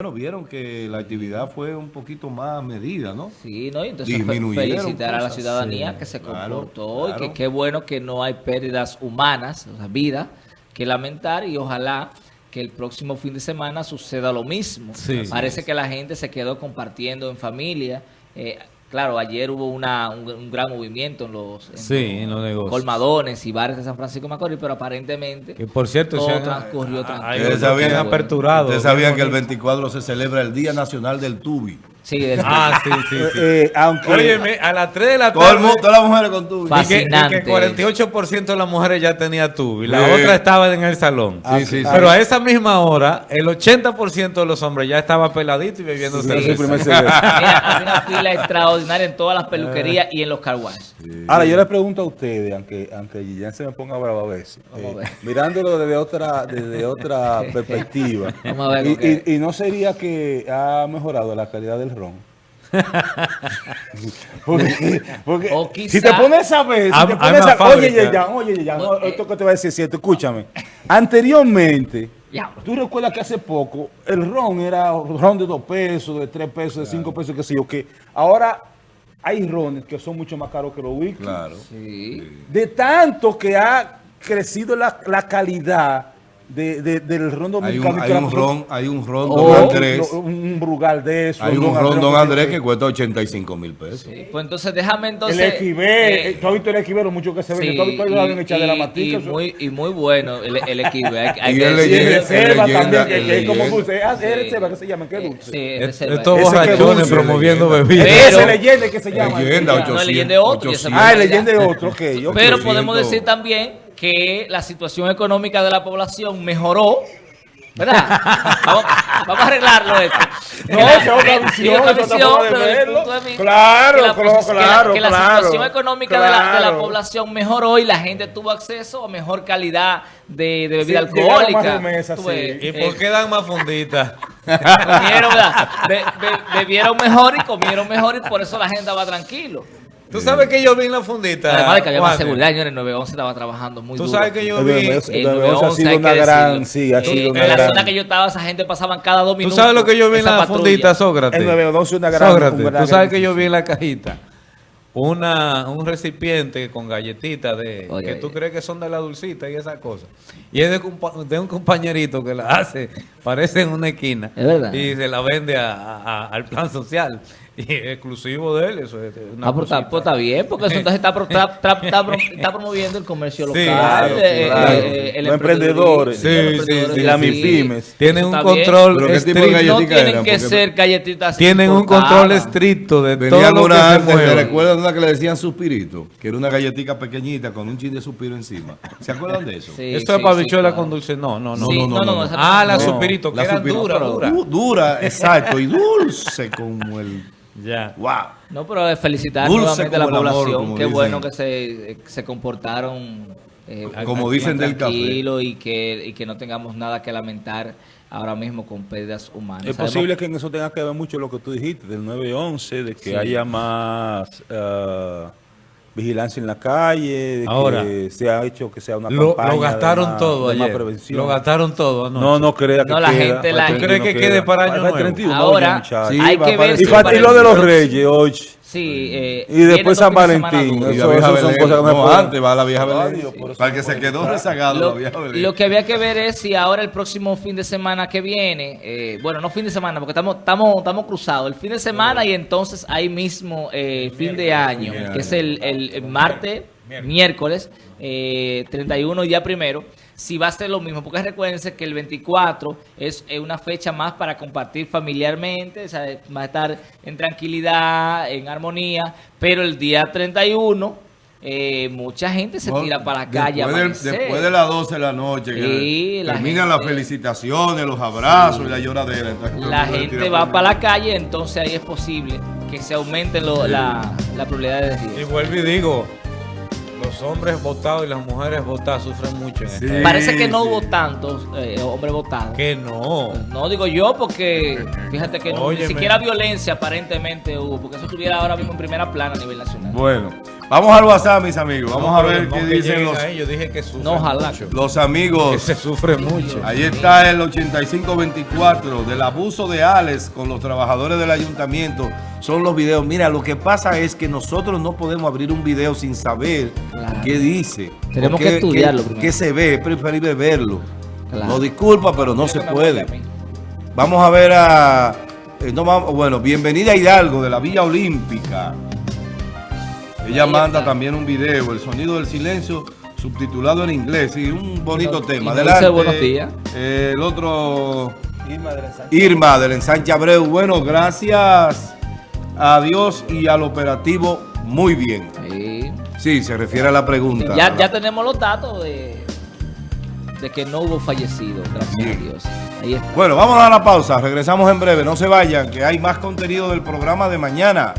Bueno, vieron que la actividad fue un poquito más medida, ¿no? Sí, ¿no? Y entonces felicitar a la ciudadanía sí, que se claro, comportó y que qué bueno que no hay pérdidas humanas, o sea, vida, que lamentar y ojalá que el próximo fin de semana suceda lo mismo. Sí. Parece que la gente se quedó compartiendo en familia. Eh, claro, ayer hubo una, un, un gran movimiento en los, en Sí, en los negocios. colmadones y bares de San Francisco de Macorís, pero aparentemente Que por cierto, todo se han, transcurrió a- tranquilo. Ustedes han aperturado. Ustedes sabían que el Bien 24 se celebra el Día Nacional del Tubi. Sí, del- Ah, sí, sí, sí. Eh, aunque Óyeme, a las 3 de la Todo el tarde... mundo, todas las mujeres con tubi. Fa- y que, y que Fascinante. 48% de las mujeres ya tenía tubo y la Sí. otra estaba en el salón. Sí, sí, sí. Pero a esa misma hora, el 80% de los hombres ya estaba peladito y bebiendo Sí, cerveza. sí, primer cerveza. Mira, hay una fila extraordinaria en todas las peluquerías y en los car wash. Ahora, yo les pregunto a ustedes, aunque, aunque ya se me ponga bravo a veces, Vamos a eh, ver. mirándolo desde otra, desde otra perspectiva, Vamos a ver y- y no sería que ha mejorado la calidad del ron. porque, porque O si te pones a ver, si te pones a fábrica. oye, Yeyan, oye, Yeyan, no, Porque- esto que te voy a decir es cierto, escúchame. Anteriormente, tú recuerdas que hace poco el ron era ron de dos pesos, de tres pesos, de cinco pesos, qué sé yo, que ahora hay rones que son mucho más caros que los whisky. Claro. Sí. De tanto que ha crecido la, la calidad de, de- del ron Hay dominicano. un, hay que la- un ron, hay un ron Don Andrés. Un, un brugal de eso. Hay un ron Don Andrés que cuesta 85 mil pesos. Sí, Pues entonces déjame entonces... el equibé, eh, tú has visto el equibé, lo mucho que se vende. sí, tú has visto el ron echar de la matica. y muy, y muy bueno el, el equibé. Hay, hay Y que el reserva también, que, el que es como leyenda. dulce. Ah, es reserva que se llama, qué dulce. Sí, es Es- reserva. Estos borrachones promoviendo bebidas. Ese leyenda que se llama. Leyenda, No, 800, el leyenda es otro, y ese 800. Ah, el leyenda es otro, ok. Pero 800. podemos decir también que la situación económica de la población mejoró. ¿Verdad? Vamos, vamos a arreglarlo esto. No, Que la- esa es otra visión, sí, otra esa es otra visión, forma de pero desde el verlo. punto de vista- Claro, que la, claro, que la- claro, que la claro, situación económica de, la, de la claro. población mejoró y la gente tuvo acceso a mejor calidad de, de bebida Sí, alcohólica. sí. ves, ¿Y eh, por qué dan más funditas? comieron, ¿verdad? Be- be- bebieron mejor y comieron mejor y por eso la gente estaba tranquilo. ¿Tú sabes que yo vi en la fundita? Además de que había más seguridad, señores, 911 estaba trabajando muy Tú duro. sabes que yo vi... 911 El El 911 ha 911 sido una gran, sí, ha sido una en la gran. zona que yo estaba, esa gente pasaban cada dos ¿Tú minutos. sabes lo que yo vi en la fundita, Sócrates? El 911 es una gran- Sócrates, gran tú sabes que yo vi en la cajita una, un recipiente con galletitas de Oye, que oye. tú crees que son de la dulcita y esas cosas. Y es de, compa- de un compañerito que la hace, parece en una esquina. Es verdad. Y se la vende a- a- al plan social. Y es exclusivo de él, eso es una Ah, pues está, pues bien, porque eso entonces está, pro- está, está- está pro- está promoviendo el comercio Sí, local, claro, eh, claro. eh, el Los emprendedores. Sí, los sí, emprendedores sí, Y las sí. MIPIMES. Tienen un control Pero ¿qué tipo de estricto. No tienen eran, que ser galletitas Tienen un control estricto de todo Venían lo que una se antes, ¿te una que le decían suspirito? Que era una galletita pequeñita con un chin de suspiro encima. ¿Se acuerdan de eso? Sí, Eso sí, es para sí, bichuela claro. con dulce. No, no, no. No, no, Ah, la no. supirito, que suspirito. dura, dura. Du- dura, exacto, y dulce como el... Ya. ¡Wow! No, pero felicitar Dulce nuevamente a la amor, población. Qué dicen. bueno que se, eh, se comportaron eh, Como dicen del café. tranquilo y que, y que no tengamos nada que lamentar ahora mismo con pérdidas humanas. Es Sabemos- posible que en eso tenga que ver mucho lo que tú dijiste del 911, de que Sí. haya más ah, vigilancia en la calle, de Ahora, que se ha hecho que sea una Lo, campaña lo de gastaron todo de ayer. prevención. Lo gastaron todo anoche. No, no crea que No, la queda. gente, la gente- ¿Tú crees que queda. para año nuevo? 31, Ahora, oye. Sí, hay que ver y, si y lo de los 28 reyes, hoy. Sí, eh, Y después San Valentín. Y Eso- la vieja eso son cosas que no, antes va la vieja Belén. Para que se quedó rezagado Lo, la vieja Belén. lo que había que ver es si ahora el próximo fin de semana que viene, eh, bueno, no fin de semana, porque estamos estamos estamos cruzados, el fin de semana y entonces ahí mismo eh, fin de año, que es el, el- el martes, miércoles, eh, 31 y día primero, si va a ser lo mismo, porque recuérdense que el 24 es una fecha más para compartir familiarmente, o sea, va a estar en tranquilidad, en armonía, pero el día 31... eh, mucha gente se tira para la calle después, del- amanecer. después de las 12 de la noche, que Sí, la terminan gente- las felicitaciones, los abrazos y la lloradera. entonces la gente va para la calle, entonces ahí es posible que se aumenten lo- la, la probabilidad de Y vuelvo y digo, los hombres votados y las mujeres votadas sufren mucho en Sí. esta- Parece que no sí. hubo tantos eh, hombres votados. Que no. No digo yo porque fíjate que no, ni siquiera violencia aparentemente hubo, porque eso estuviera ahora mismo en primera plana a nivel nacional. Bueno, Vamos al WhatsApp, mis amigos. Vamos No, a ver no qué que dicen los, ahí, Yo dije que sufre No, ojalá. mucho. los Que amigos. se sufre mucho. Ahí está el 8524 del abuso de Alex con los trabajadores del ayuntamiento. Son los videos. Mira, lo que pasa es que nosotros no podemos abrir un video sin saber Claro. qué dice. Tenemos que estudiarlo qué- primero. qué se ve, es preferible verlo. Claro. No disculpa, pero no se puede. Vamos a ver a... eh, no bueno, bienvenida a Hidalgo de la Villa Olímpica. Ella Ahí manda está. también un video, El sonido del silencio, subtitulado en inglés. Sí, un bonito Y tema. Adelante. buenos días. Eh, el otro... Irma del ensanche Abreu. Bueno, gracias a Dios y al operativo, muy bien. Sí. Sí, se refiere a la pregunta. Ya, ya tenemos los datos de, de que no hubo fallecido, gracias a Dios. Ahí está. Bueno, vamos a la pausa. Regresamos en breve. No se vayan, que hay más contenido del programa de mañana.